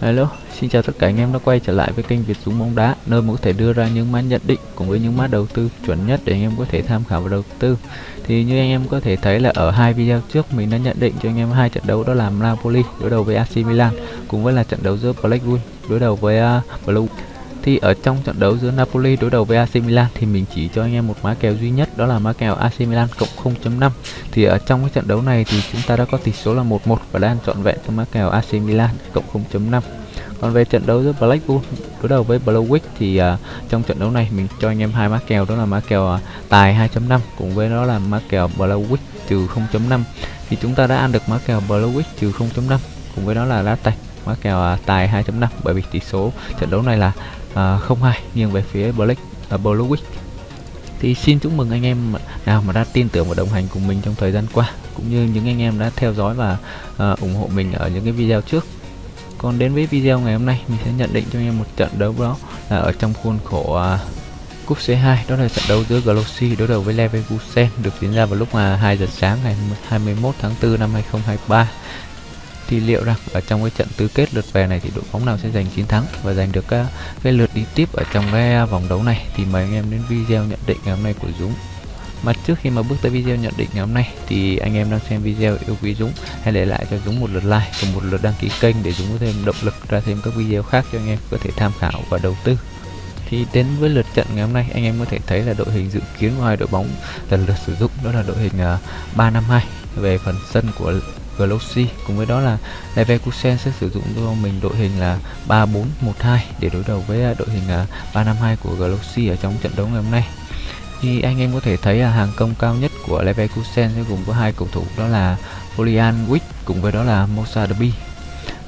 Hello, xin chào tất cả anh em đã quay trở lại với kênh Việt Dũng bóng đá nơi mà có thể đưa ra những mã nhận định cùng với những mã đầu tư chuẩn nhất để anh em có thể tham khảo và đầu tư. Thì như anh em có thể thấy là ở hai video trước mình đã nhận định cho anh em hai trận đấu đó là Napoli đối đầu với AC Milan cùng với là trận đấu giữa Blackwood đối đầu với à, uh, Blue. Thì ở trong trận đấu giữa Napoli đối đầu với AC Milan thì mình chỉ cho anh em một mã kèo duy nhất đó là mã kèo AC Milan cộng 0.5. Thì ở trong cái trận đấu này thì chúng ta đã có tỷ số là 1-1 và đang trọn vẹn cho mã kèo AC Milan cộng 0.5 còn về trận đấu giữa Blackpool đối đầu với Blauwick thì uh, trong trận đấu này mình cho anh em hai mã kèo đó là mã kèo uh, tài 2.5 cùng với đó là mã kèo Blauwick trừ 0.5 thì chúng ta đã ăn được mã kèo Blauwick trừ 0.5 cùng với đó là lá tạch mã kèo à, tài 2.5 bởi vì tỷ số trận đấu này là à, không 0-2 nghiêng về phía Black uh, à, Blauwick. Thì xin chúc mừng anh em nào mà đã tin tưởng và đồng hành cùng mình trong thời gian qua cũng như những anh em đã theo dõi và uh, ủng hộ mình ở những cái video trước. Còn đến với video ngày hôm nay mình sẽ nhận định cho anh em một trận đấu đó là ở trong khuôn khổ uh, cúp C2 đó là trận đấu giữa Glossy đối đầu với Leverkusen được diễn ra vào lúc mà 2 giờ sáng ngày 21 tháng 4 năm 2023 thì liệu rằng ở trong cái trận tứ kết lượt về này thì đội bóng nào sẽ giành chiến thắng và giành được uh, cái lượt đi tiếp ở trong cái à, vòng đấu này thì mời anh em đến video nhận định ngày hôm nay của Dũng. Mà trước khi mà bước tới video nhận định ngày hôm nay thì anh em đang xem video yêu quý Dũng. Hãy để lại cho Dũng một lượt like và một lượt đăng ký kênh để Dũng có thêm động lực ra thêm các video khác cho anh em có thể tham khảo và đầu tư. Thì đến với lượt trận ngày hôm nay anh em có thể thấy là đội hình dự kiến của hai đội bóng lần lượt sử dụng đó là đội hình à, uh, 352 về phần sân của Galaxy cùng với đó là Leverkusen sẽ sử dụng cho mình đội hình là 3412 để đối đầu với à, đội hình à, 352 của Galaxy ở trong trận đấu ngày hôm nay. Thì anh em có thể thấy là hàng công cao nhất của Leverkusen sẽ gồm có hai cầu thủ, đó là Florian Wick cùng với đó là Mosa Derby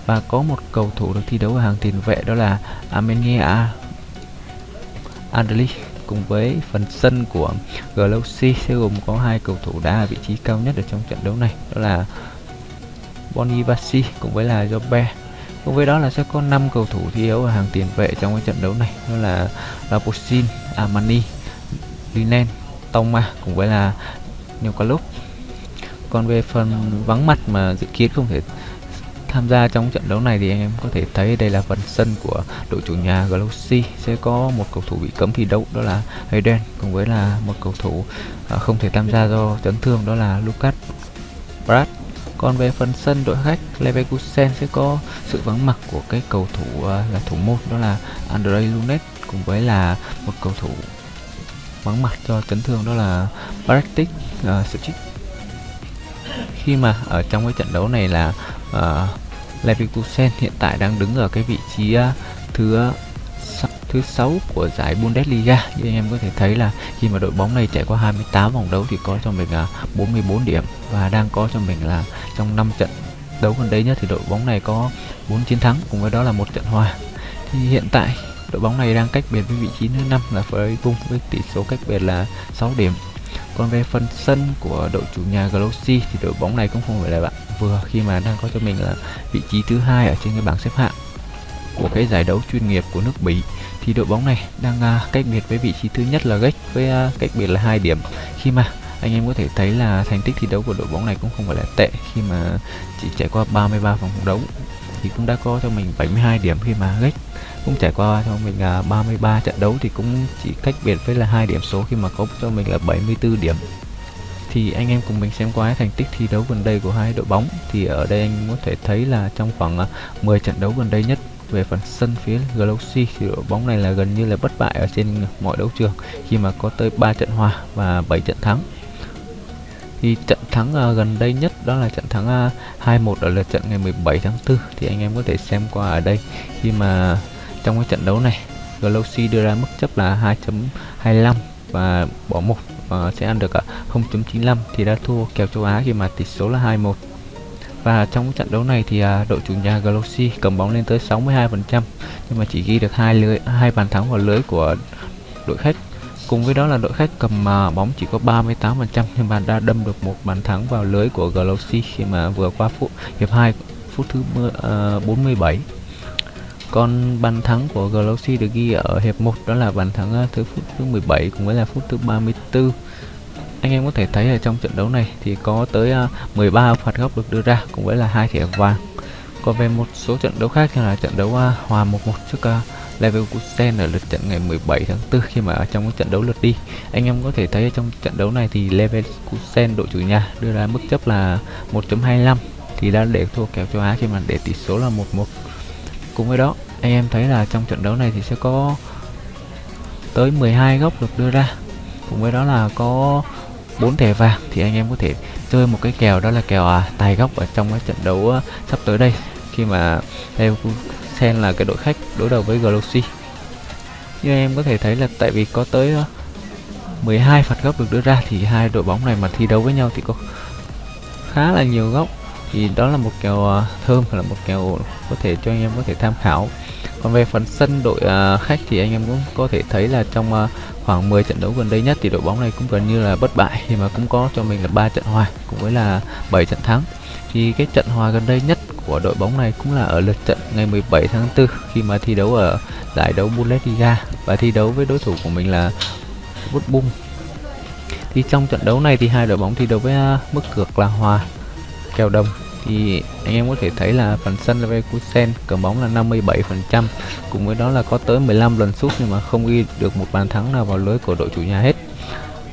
và có một cầu thủ được thi đấu ở hàng tiền vệ, đó là Armenia Andrli cùng với phần sân của Galaxy sẽ gồm có hai cầu thủ đá ở vị trí cao nhất ở trong trận đấu này, đó là Bonivasi cùng với là Jobe cùng với đó là sẽ có 5 cầu thủ thi đấu ở hàng tiền vệ trong cái trận đấu này. Đó là Laposin, Armani, Linen, Toma cùng với là nhiều còn về phần vắng mặt mà dự kiến không thể tham gia trong trận đấu này thì anh em có thể thấy đây là phần sân của đội chủ nhà Galaxy. Sẽ có một cầu thủ bị cấm thi đấu đó là Hayden cùng với là một cầu thủ à, không thể tham gia do chấn thương đó là Lucas Brad còn về phần sân đội khách Leverkusen sẽ có sự vắng mặt của cái cầu thủ à, là thủ môn đó là Andrei Lunet cùng với là một cầu thủ vắng mặt cho chấn thương đó là Bartic à, uh, Suchic khi mà ở trong cái trận đấu này là uh, Leverkusen hiện tại đang đứng ở cái vị trí uh, thứ thứ sáu của giải Bundesliga. Như anh em có thể thấy là khi mà đội bóng này trải qua 28 vòng đấu thì có cho mình là 44 điểm và đang có cho mình là trong 5 trận đấu gần đây nhất thì đội bóng này có 4 chiến thắng, cùng với đó là một trận hòa. Thì hiện tại, đội bóng này đang cách biệt với vị trí thứ năm là Freiburg với tỷ số cách biệt là 6 điểm. Còn về phần sân của đội chủ nhà Glossy thì đội bóng này cũng không phải là bạn vừa khi mà đang có cho mình là vị trí thứ hai ở trên cái bảng xếp hạng của cái giải đấu chuyên nghiệp của nước Bỉ thì đội bóng này đang uh, cách biệt với vị trí thứ nhất là Gách với uh, cách biệt là hai điểm. Khi mà anh em có thể thấy là thành tích thi đấu của đội bóng này cũng không phải là tệ khi mà chỉ trải qua 33 vòng đấu thì cũng đã có cho mình 72 điểm khi mà Gách cũng trải qua cho mình là 33 trận đấu thì cũng chỉ cách biệt với là hai điểm số khi mà có cho mình là 74 điểm. Thì anh em cùng mình xem qua thành tích thi đấu gần đây của hai đội bóng. Thì ở đây anh có thể thấy là trong khoảng à, 10 trận đấu gần đây nhất về phần sân phía Galaxy thì đội bóng này là gần như là bất bại ở trên mọi đấu trường. Khi mà có tới 3 trận hòa và 7 trận thắng. Thì trận thắng uh, gần đây nhất đó là trận thắng uh, 2-1 ở lượt trận ngày 17 tháng 4 thì anh em có thể xem qua ở đây. Khi mà trong cái trận đấu này Galaxy đưa ra mức chấp là 2.25 và bỏ một uh, sẽ ăn được à, uh, 0.95 thì đã thua kèo châu Á khi mà tỷ số là 2-1 và trong trận đấu này thì uh, đội chủ nhà Galaxy cầm bóng lên tới 62% nhưng mà chỉ ghi được hai lưới hai bàn thắng vào lưới của đội khách. Cùng với đó là đội khách cầm uh, bóng chỉ có 38% nhưng mà đã đâm được một bàn thắng vào lưới của Galaxy khi mà vừa qua phút hiệp 2 phút thứ uh, 47 ờ, còn bàn thắng của Galaxy được ghi ở hiệp 1 đó là bàn thắng à, thứ phút thứ 17 cùng với là phút thứ 34 anh em có thể thấy ở trong trận đấu này thì có tới à, 13 phạt góc được đưa ra, cùng với là hai thẻ vàng. Còn về một số trận đấu khác như là trận đấu à, hòa 1-1 trước à, Leverkusen ở lượt trận ngày 17 tháng 4 khi mà ở trong cái trận đấu lượt đi. Anh em có thể thấy ở trong trận đấu này thì Leverkusen đội chủ nhà đưa ra mức chấp là 1.25 thì đã để thua kèo châu Á khi mà để tỷ số là 1-1 cùng với đó, anh em thấy là trong trận đấu này thì sẽ có tới 12 góc được đưa ra. Cùng với đó là có bốn thẻ vàng thì anh em có thể chơi một cái kèo đó là kèo à, tài góc ở trong cái trận đấu ờ, sắp tới đây. Khi mà Leverkusen là cái đội khách đối đầu với Galaxy. Như em có thể thấy là tại vì có tới ờ, 12 phạt góc được đưa ra thì hai đội bóng này mà thi đấu với nhau thì có khá là nhiều góc. Thì đó là một kèo ờ, thơm là một kèo có thể cho anh em có thể tham khảo còn về phần sân đội uh, khách thì anh em cũng có thể thấy là trong uh, khoảng 10 trận đấu gần đây nhất thì đội bóng này cũng gần như là bất bại khi mà cũng có cho mình là ba trận hòa cùng với là 7 trận thắng thì cái trận hòa gần đây nhất của đội bóng này cũng là ở lượt trận ngày 17 tháng 4 khi mà thi đấu ở giải đấu Bundesliga và thi đấu với đối thủ của mình là Dortmund. thì trong trận đấu này thì hai đội bóng thi đấu với uh, mức cược là hòa kèo đồng thì anh em có thể thấy là phần sân Leverkusen cầm bóng là 57% cùng với đó là có tới 15 lần sút nhưng mà không ghi được một bàn thắng nào vào lưới của đội chủ nhà hết.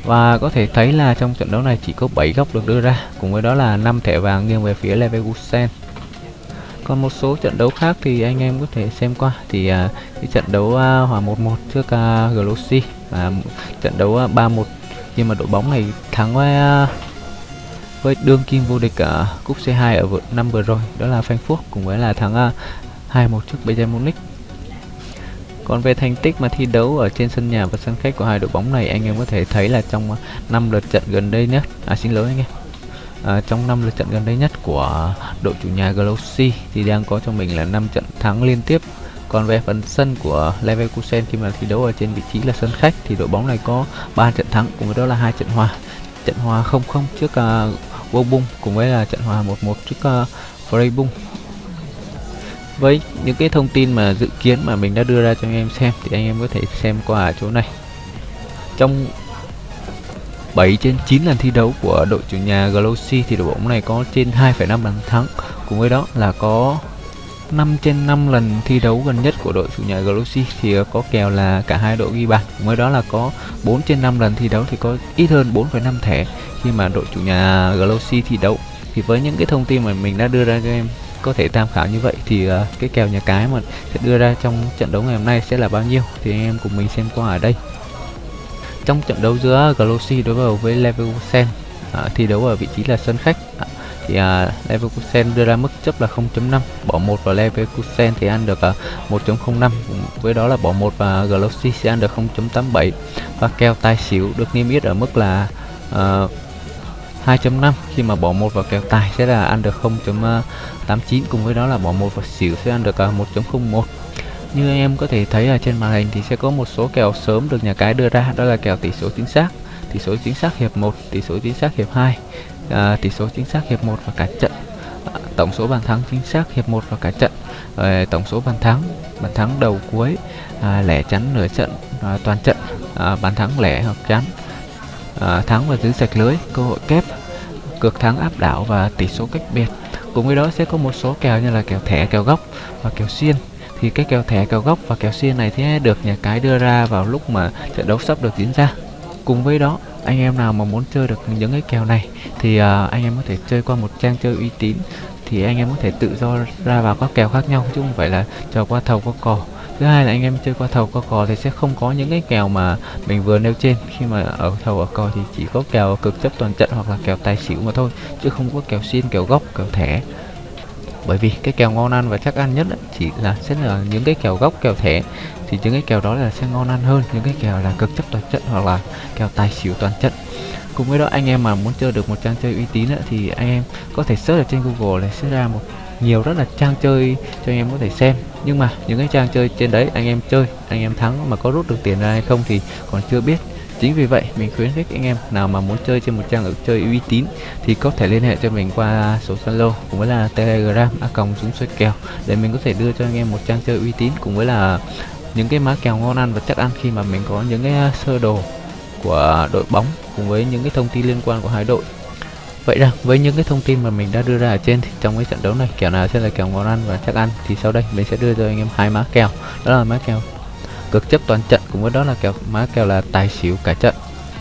Và có thể thấy là trong trận đấu này chỉ có 7 góc được đưa ra. Cùng với đó là 5 thẻ vàng nghiêng về phía Leverkusen. Còn một số trận đấu khác thì anh em có thể xem qua. Thì uh, cái trận đấu uh, hòa 1-1 trước uh, Galaxy và trận đấu uh, 3-1 nhưng mà đội bóng này thắng với uh, với đương kim vô địch ở cúp C2 ở năm vừa rồi đó là Frankfurt cùng với là thắng à, 2-1 trước Bayern Munich. Còn về thành tích mà thi đấu ở trên sân nhà và sân khách của hai đội bóng này anh em có thể thấy là trong năm lượt trận gần đây nhất à xin lỗi anh em. À, trong năm lượt trận gần đây nhất của đội chủ nhà Glossy thì đang có cho mình là 5 trận thắng liên tiếp. Còn về phần sân của Leverkusen khi mà thi đấu ở trên vị trí là sân khách thì đội bóng này có 3 trận thắng cùng với đó là hai trận hòa trận hòa 0-0 trước ờ, uh, Wobung cùng với là trận hòa 1-1 trước ờ, uh, Freibung với những cái thông tin mà dự kiến mà mình đã đưa ra cho anh em xem thì anh em có thể xem qua ở chỗ này. Trong 7 trên 9 lần thi đấu của đội chủ nhà Galaxy thì đội bóng này có trên 2,5 bàn thắng. Cùng với đó là có 5 trên 5 lần thi đấu gần nhất của đội chủ nhà Galaxy thì ờ, có kèo là cả hai đội ghi bàn. Mới đó là có 4 trên 5 lần thi đấu thì có ít hơn 4,5 thẻ khi mà đội chủ nhà Galaxy thi đấu. Thì với những cái thông tin mà mình đã đưa ra cho em có thể tham khảo như vậy thì uh, cái kèo nhà cái mà sẽ đưa ra trong trận đấu ngày hôm nay sẽ là bao nhiêu thì anh em cùng mình xem qua ở đây. Trong trận đấu giữa Galaxy đối đầu với Leverkusen uh, thi đấu ở vị trí là sân khách thì uh, Leverkusen đưa ra mức chấp là 0.5 bỏ một vào Leverkusen thì ăn được à, uh, 1.05 với đó là bỏ một và glossi sẽ ăn được 0.87 và kèo tài xỉu được niêm yết ở mức là à, uh, 2.5 khi mà bỏ một vào kèo tài sẽ là ăn được 0.89 cùng với đó là bỏ một vào xỉu sẽ ăn được uh, 1.01 như anh em có thể thấy ở trên màn hình thì sẽ có một số kèo sớm được nhà cái đưa ra. Đó là kèo tỷ số chính xác tỷ số chính xác hiệp 1 tỷ số chính xác hiệp 2 à, tỷ số chính xác hiệp 1 và cả trận. À, tổng số bàn thắng chính xác hiệp 1 và cả trận. À, tổng số bàn thắng bàn thắng đầu cuối à, lẻ chắn nửa trận à, toàn trận. À, bàn thắng lẻ hoặc chắn. À, thắng và giữ sạch lưới cơ hội kép cược thắng áp đảo và tỷ số cách biệt. Cùng với đó sẽ có một số kèo như là kèo thẻ kèo góc và kèo xiên. Thì cái kèo thẻ kèo góc và kèo xiên này thì được nhà cái đưa ra vào lúc mà trận đấu sắp được diễn ra. Cùng với đó anh em nào mà muốn chơi được những cái kèo này thì uh, anh em có thể chơi qua một trang chơi uy tín thì anh em có thể tự do ra vào các kèo khác nhau chứ không phải là chờ qua thầu qua cò. Thứ hai là anh em chơi qua thầu qua cò thì sẽ không có những cái kèo mà mình vừa nêu trên. Khi mà ở thầu ở cò thì chỉ có kèo cực chấp toàn trận hoặc là kèo tài xỉu mà thôi chứ không có kèo xiên kèo góc kèo thẻ bởi vì cái kèo ngon ăn và chắc ăn nhất chỉ là sẽ là những cái kèo gốc kèo thẻ. Thì những cái kèo đó là sẽ ngon ăn hơn những cái kèo là cực chấp toàn trận hoặc là kèo tài xỉu toàn trận cùng với đó anh em mà muốn chơi được một trang chơi uy tín ấy, thì anh em có thể search ở trên google để sẽ ra một nhiều rất là trang chơi cho anh em có thể xem. Nhưng mà những cái trang chơi trên đấy anh em chơi anh em thắng mà có rút được tiền ra hay không thì còn chưa biết. Chính vì vậy, mình khuyến khích anh em nào mà muốn chơi trên một trang ứng chơi uy tín thì có thể liên hệ cho mình qua số Zalo cũng với là Telegram, a còng chúng xoay kèo để mình có thể đưa cho anh em một trang chơi uy tín cùng với là những cái má kèo ngon ăn và chắc ăn khi mà mình có những cái sơ đồ của đội bóng cùng với những cái thông tin liên quan của hai đội. Vậy rằng với những cái thông tin mà mình đã đưa ra ở trên thì trong cái trận đấu này, kèo nào sẽ là kèo ngon ăn và chắc ăn thì sau đây mình sẽ đưa cho anh em hai má kèo, đó là má kèo cực chấp toàn trận cùng với đó là kèo má kèo là tài xỉu cả trận.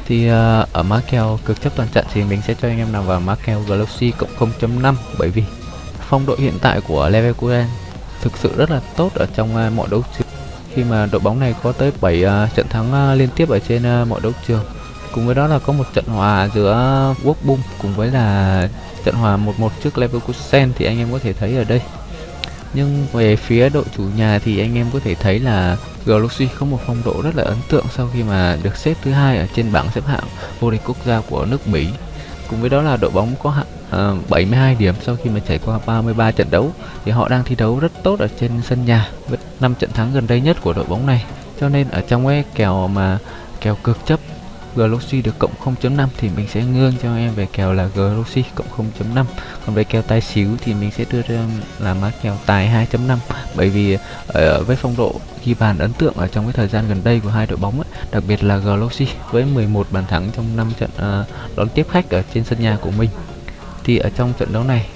Thì uh, ở má kèo cực chấp toàn trận thì mình sẽ cho anh em nằm vào má kèo Galaxy cộng 0.5 bởi vì phong độ hiện tại của Leverkusen thực sự rất là tốt ở trong uh, mọi đấu trường. Khi mà đội bóng này có tới 7 uh, ờ, trận thắng uh, liên tiếp ở trên uh, mọi đấu trường cùng với đó là có một trận hòa giữa Wolfsburg cùng với là trận hòa 1-1 trước Leverkusen thì anh em có thể thấy ở đây. Nhưng về phía đội chủ nhà thì anh em có thể thấy là Galaxy có một phong độ rất là ấn tượng sau khi mà được xếp thứ hai ở trên bảng xếp hạng vô địch quốc gia của nước Mỹ. Cùng với đó là đội bóng có hạng ờ, uh, 72 điểm sau khi mà trải qua 33 trận đấu thì họ đang thi đấu rất tốt ở trên sân nhà với 5 trận thắng gần đây nhất của đội bóng này. Cho nên ở trong cái kèo mà kèo cực chấp Galaxy được cộng 0.5 thì mình sẽ ngương cho em về kèo là Galaxy cộng 0.5 còn về kèo tài xíu thì mình sẽ đưa ra là má kèo tài 2.5 bởi vì ở với phong độ ghi bàn ấn tượng ở trong cái thời gian gần đây của hai đội bóng ấy, đặc biệt là Galaxy với 11 bàn thắng trong 5 trận ờ, đón tiếp khách ở trên sân nhà của mình. Thì ở trong trận đấu này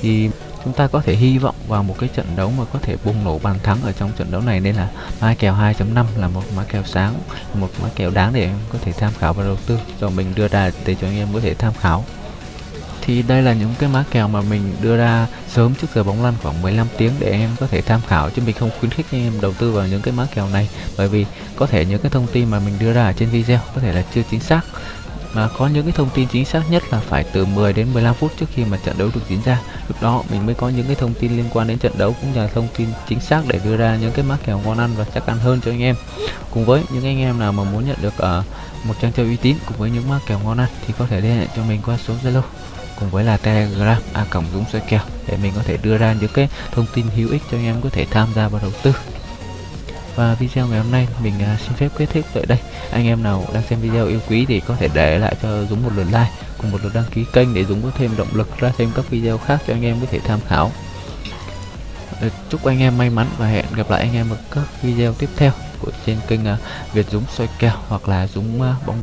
thì chúng ta có thể hy vọng vào một cái trận đấu mà có thể bùng nổ bàn thắng ở trong trận đấu này nên là mã kèo 2.5 là một mã kèo sáng, một mã kèo đáng để em có thể tham khảo và đầu tư rồi mình đưa ra để cho anh em có thể tham khảo. Thì đây là những cái mã kèo mà mình đưa ra sớm trước giờ bóng lăn khoảng 15 tiếng để em có thể tham khảo, chứ mình không khuyến khích anh em đầu tư vào những cái mã kèo này, bởi vì có thể những cái thông tin mà mình đưa ra ở trên video có thể là chưa chính xác mà có những cái thông tin chính xác nhất là phải từ 10 đến 15 phút trước khi mà trận đấu được diễn ra. Lúc đó mình mới có những cái thông tin liên quan đến trận đấu cũng như là thông tin chính xác để đưa ra những cái mắc kèo ngon ăn và chắc ăn hơn cho anh em. Cùng với những anh em nào mà muốn nhận được uh, một trang chơi uy tín cùng với những mắc kèo ngon ăn thì có thể liên hệ cho mình qua số zalo. Cùng với là telegram a cổng dũng xoay kèo để mình có thể đưa ra những cái thông tin hữu ích cho anh em có thể tham gia vào đầu tư và video ngày hôm nay mình à, xin phép kết thúc tại đây. Anh em nào đang xem video yêu quý thì có thể để lại cho Dũng một lượt like cùng một lượt đăng ký kênh để Dũng có thêm động lực ra thêm các video khác cho anh em có thể tham khảo. Ờ, chúc anh em may mắn và hẹn gặp lại anh em ở các video tiếp theo của trên kênh à, Việt Dũng soi kèo hoặc là Dũng à, bóng